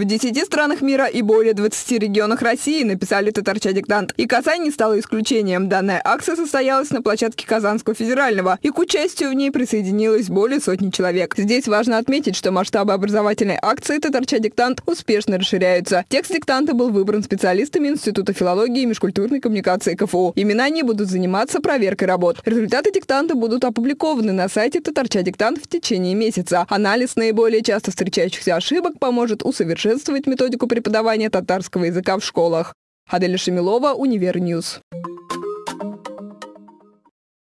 В 10 странах мира и более 20 регионах России написали татарча диктант. И Казань не стала исключением. Данная акция состоялась на площадке Казанского федерального, и к участию в ней присоединилось более сотни человек. Здесь важно отметить, что масштабы образовательной акции татарча диктант успешно расширяются. Текст диктанта был выбран специалистами Института филологии и межкультурной коммуникации КФУ. Именно они будут заниматься проверкой работ. Результаты диктанта будут опубликованы на сайте татарча диктант в течение месяца. Анализ наиболее часто встречающихся ошибок поможет усовершенствовать методику преподавания татарского языка в школах. Аделя Шемилова, Univer News.